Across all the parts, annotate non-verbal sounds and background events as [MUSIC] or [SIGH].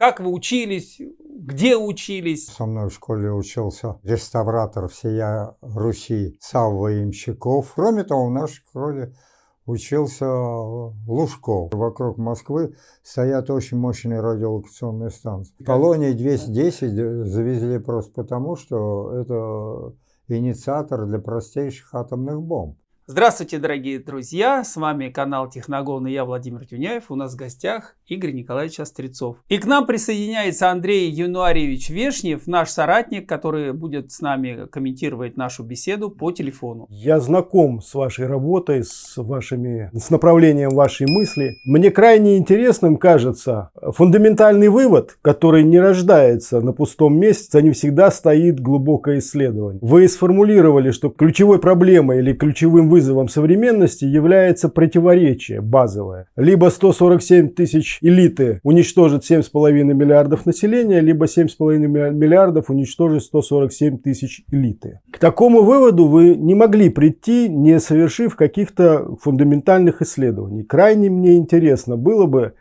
Как вы учились? Где учились? Со мной в школе учился реставратор всея Руси Савва Имщиков. Кроме того, в нашей школе учился Лужков. Вокруг Москвы стоят очень мощные радиолокационные станции. Колония 210 завезли просто потому, что это инициатор для простейших атомных бомб. Здравствуйте, дорогие друзья! С вами канал Техногон и я, Владимир Тюняев. У нас в гостях Игорь Николаевич Острецов. И к нам присоединяется Андрей Януарьевич Вешнев, наш соратник, который будет с нами комментировать нашу беседу по телефону. Я знаком с вашей работой, с, вашими, с направлением вашей мысли. Мне крайне интересным кажется фундаментальный вывод, который не рождается на пустом месте, за ним всегда стоит глубокое исследование. Вы сформулировали, что ключевой проблемой или ключевым вызовом вызовом современности является противоречие базовое. Либо 147 тысяч элиты уничтожит 7,5 миллиардов населения, либо 7,5 миллиардов уничтожит 147 тысяч элиты. К такому выводу вы не могли прийти, не совершив каких-то фундаментальных исследований. Крайне мне интересно было бы,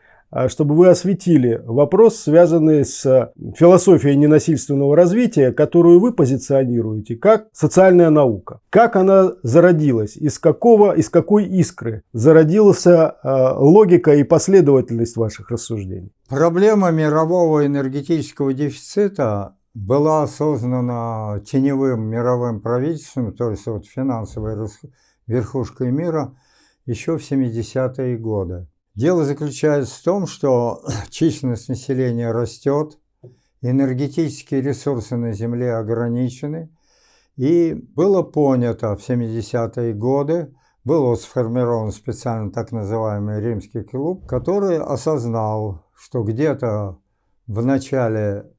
чтобы вы осветили вопрос, связанный с а, философией ненасильственного развития, которую вы позиционируете как социальная наука. Как она зародилась, из, какого, из какой искры зародилась а, логика и последовательность ваших рассуждений? Проблема мирового энергетического дефицита была осознана теневым мировым правительством, то есть вот финансовой верхушкой мира, еще в 70-е годы. Дело заключается в том, что [CLEARS THROAT] численность населения растет, энергетические ресурсы на Земле ограничены, и было понято в 70-е годы, был сформирован специально так называемый римский клуб, который осознал, что где-то в начале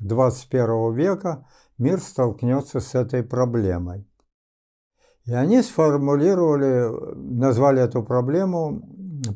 21 века мир столкнется с этой проблемой. И они сформулировали, назвали эту проблему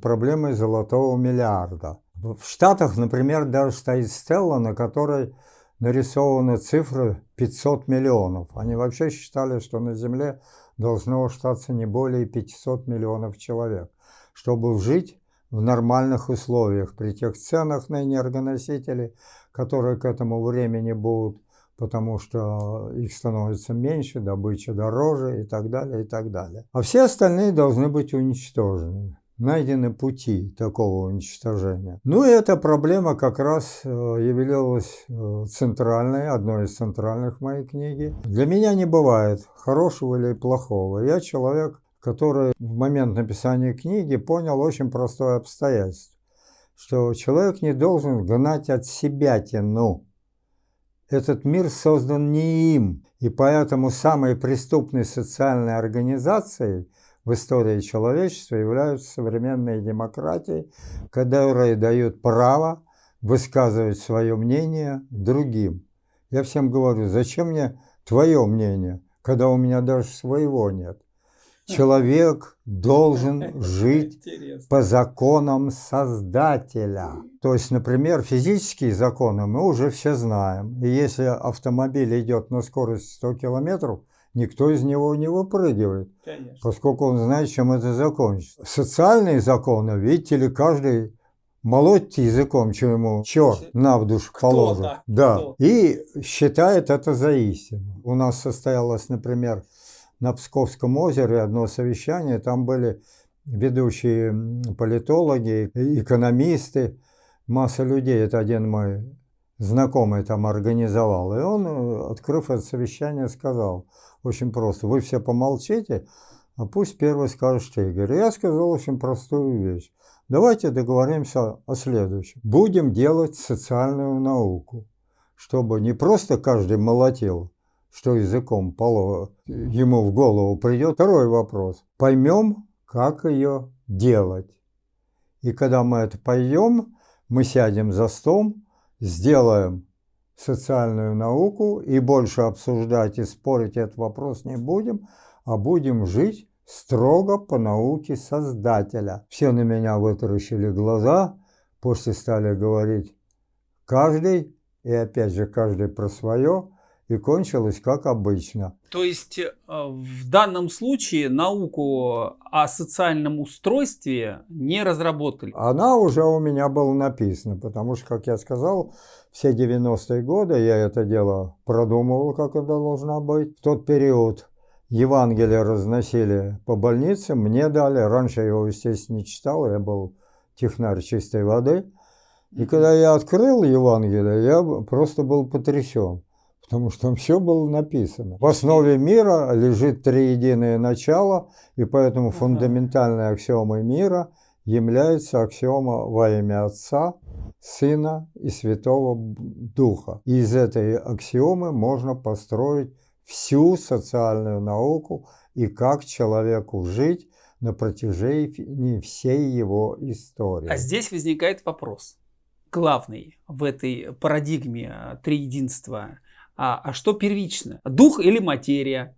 проблемой золотого миллиарда. В Штатах, например, даже стоит стелла, на которой нарисованы цифры 500 миллионов. Они вообще считали, что на Земле должно остаться не более 500 миллионов человек, чтобы жить в нормальных условиях при тех ценах на энергоносители, которые к этому времени будут, потому что их становится меньше, добыча дороже и так далее, и так далее. А все остальные должны быть уничтожены найдены пути такого уничтожения. Ну и эта проблема как раз э, являлась э, центральной, одной из центральных моей книге. Для меня не бывает хорошего или плохого. Я человек, который в момент написания книги понял очень простое обстоятельство, что человек не должен гнать от себя тяну. Этот мир создан не им, и поэтому самой преступной социальной организацией – в истории человечества являются современные демократии, которые дают право высказывать свое мнение другим. Я всем говорю, зачем мне твое мнение, когда у меня даже своего нет? Человек должен жить по законам Создателя. То есть, например, физические законы мы уже все знаем. И если автомобиль идет на скорость 100 километров, никто из него не выпрыгивает, Конечно. поскольку он знает, чем это закончится. Социальные законы, видите ли, каждый молотьте языком, чем ему черт на в душу положит. Да, да. и считает это за истину. У нас состоялось, например, на Псковском озере одно совещание, там были ведущие политологи, экономисты, масса людей, это один мой знакомый там организовал. И он, открыв это совещание, сказал – очень просто. Вы все помолчите, а пусть первый скажет Игорь. Я сказал очень простую вещь. Давайте договоримся о следующем. Будем делать социальную науку, чтобы не просто каждый молотил, что языком поло, ему в голову придет. Второй вопрос. Поймем, как ее делать. И когда мы это поймем, мы сядем за стол, сделаем социальную науку и больше обсуждать и спорить этот вопрос не будем, а будем жить строго по науке Создателя. Все на меня вытаращили глаза, после стали говорить каждый, и опять же каждый про свое. И кончилось как обычно. То есть э, в данном случае науку о социальном устройстве не разработали? Она уже у меня была написана, потому что, как я сказал, все 90-е годы я это дело продумывал, как это должно быть. В тот период Евангелие разносили по больницам, мне дали. Раньше я его, естественно, не читал, я был технарь чистой воды. И когда я открыл Евангелие, я просто был потрясен, потому что там все было написано. В основе мира лежит триединое начало, и поэтому фундаментальной аксиомой мира является аксиома во имя Отца, Сына и Святого Духа. И из этой аксиомы можно построить всю социальную науку и как человеку жить на протяжении всей его истории. А здесь возникает вопрос. Главный в этой парадигме триединства. А, а что первично? Дух или материя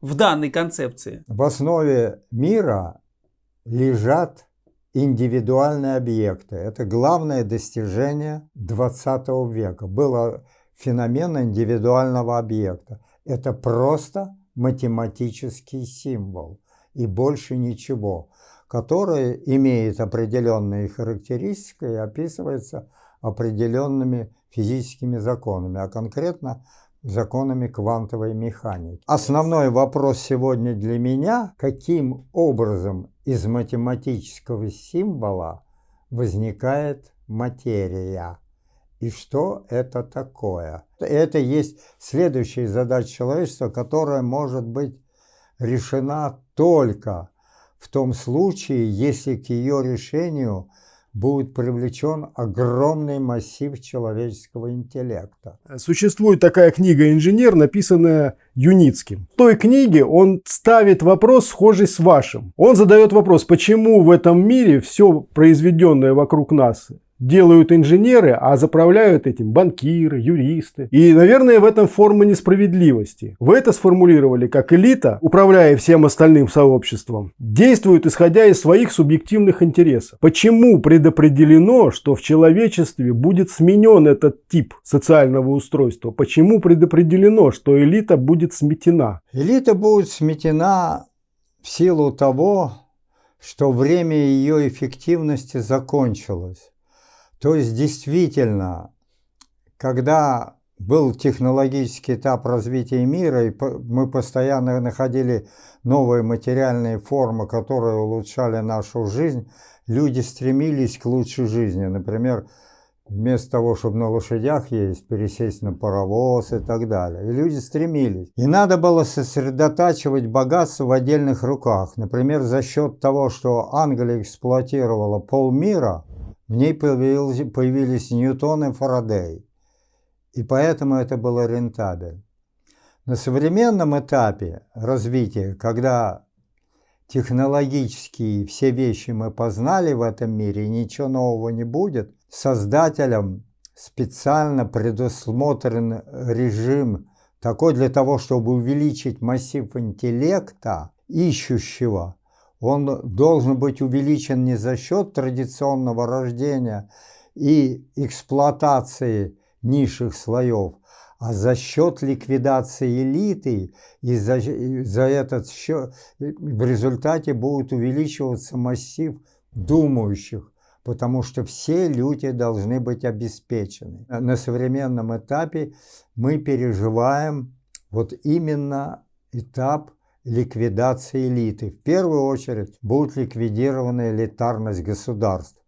в данной концепции? В основе мира лежат индивидуальные объекты. Это главное достижение 20 века. Было феномен индивидуального объекта. Это просто математический символ и больше ничего, который имеет определенные характеристики и описывается определенными физическими законами, а конкретно законами квантовой механики. Основной вопрос сегодня для меня, каким образом из математического символа возникает материя. И что это такое? Это есть следующая задача человечества, которая может быть решена только в том случае, если к ее решению будет привлечен огромный массив человеческого интеллекта. Существует такая книга «Инженер», написанная Юницким. В той книге он ставит вопрос, схожий с вашим. Он задает вопрос, почему в этом мире все произведенное вокруг нас делают инженеры, а заправляют этим банкиры, юристы. И, наверное, в этом форма несправедливости. Вы это сформулировали как элита, управляя всем остальным сообществом, действует исходя из своих субъективных интересов. Почему предопределено, что в человечестве будет сменен этот тип социального устройства? Почему предопределено, что элита будет сметена? Элита будет сметена в силу того, что время ее эффективности закончилось. То есть действительно, когда был технологический этап развития мира, и мы постоянно находили новые материальные формы, которые улучшали нашу жизнь, люди стремились к лучшей жизни. Например, вместо того, чтобы на лошадях ездить, пересесть на паровоз и так далее. И люди стремились. И надо было сосредотачивать богатство в отдельных руках. Например, за счет того, что Англия эксплуатировала полмира – в ней появились, появились Ньютон и Фарадей, и поэтому это было рентабельно. На современном этапе развития, когда технологические все вещи мы познали в этом мире, ничего нового не будет, создателям специально предусмотрен режим такой для того, чтобы увеличить массив интеллекта ищущего, он должен быть увеличен не за счет традиционного рождения и эксплуатации низших слоев, а за счет ликвидации элиты, и за, за этот счет в результате будет увеличиваться массив думающих, потому что все люди должны быть обеспечены. На современном этапе мы переживаем вот именно этап ликвидации элиты. В первую очередь будет ликвидирована элитарность государств.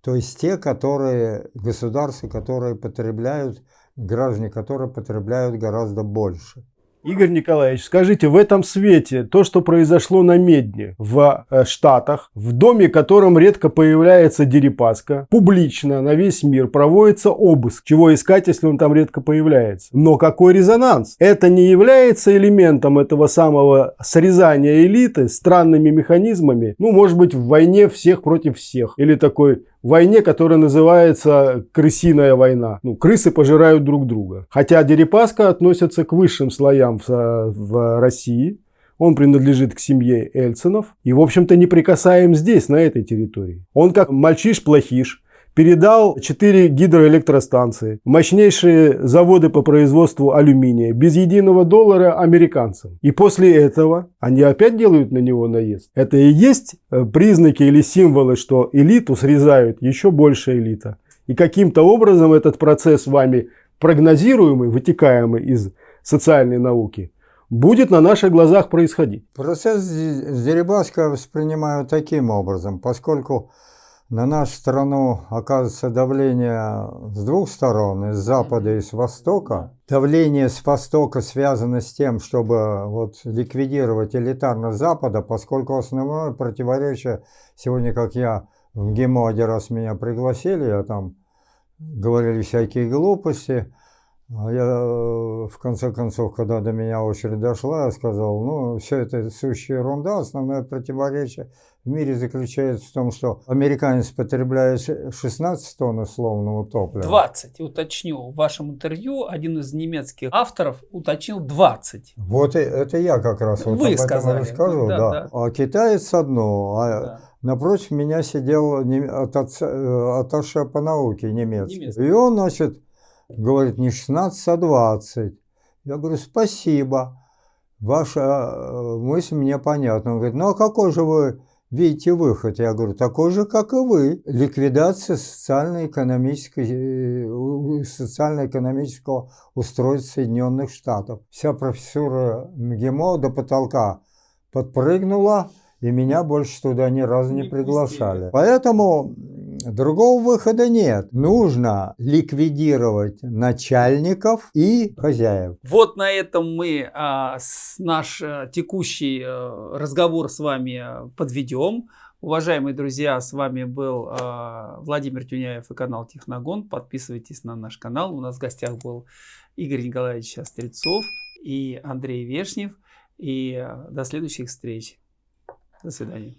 То есть те, которые, государства, которые потребляют, граждане, которые потребляют гораздо больше. Игорь Николаевич, скажите, в этом свете то, что произошло на Медне в э, Штатах, в доме, в котором редко появляется Дерипаска, публично на весь мир проводится обыск, чего искать, если он там редко появляется. Но какой резонанс? Это не является элементом этого самого срезания элиты странными механизмами, ну, может быть, в войне всех против всех, или такой войне, которая называется крысиная война. Ну, крысы пожирают друг друга. Хотя Дерипаска относится к высшим слоям в, в России. Он принадлежит к семье Эльцинов и, в общем-то, не прикасаем здесь, на этой территории. Он как мальчиш-плохиш, передал 4 гидроэлектростанции, мощнейшие заводы по производству алюминия, без единого доллара американцам. И после этого они опять делают на него наезд. Это и есть э, признаки или символы, что элиту срезают еще больше элита. И каким-то образом этот процесс вами прогнозируемый, вытекаемый из социальной науки, будет на наших глазах происходить. Процесс Дерибаска воспринимаю таким образом, поскольку на нашу страну оказывается давление с двух сторон, из запада и с востока. Давление с востока связано с тем, чтобы вот ликвидировать элитарность запада, поскольку основное противоречие, сегодня, как я в ГИМО один раз меня пригласили, я там говорили всякие глупости, я, э, в конце концов, когда до меня очередь дошла, я сказал, ну, все это сущая ерунда, основное противоречие в мире заключается в том, что американец потребляет 16 тонн условного топлива. 20, уточню. В вашем интервью один из немецких авторов уточнил 20. Вот это я как раз вот Вы об этом сказали. расскажу, Да, да, да. А китаец одно, а Да. напротив меня сидел э, атташе по науке немецкий. Немецкий. И он, значит, говорит, не 16, а 20. Я говорю, спасибо, ваша э, мысль мне понятна. Он говорит, ну а какой же вы видите выход? Я говорю, такой же, как и вы. Ликвидация социально-экономической, э, социально-экономического устройства Соединенных Штатов. Вся профессура МГИМО до потолка подпрыгнула, и меня больше туда ни разу не Не приглашали. Поэтому другого выхода нет. Нужно ликвидировать начальников и хозяев. Вот на этом мы а, с- наш э, текущий э, разговор с вами э, подведем. Уважаемые друзья, с вами был э, Владимир Тюняев и канал Техногон. Подписывайтесь на наш канал. У нас в гостях был Игорь Николаевич Острецов и Андрей Вешнев. И до следующих встреч. До свидания.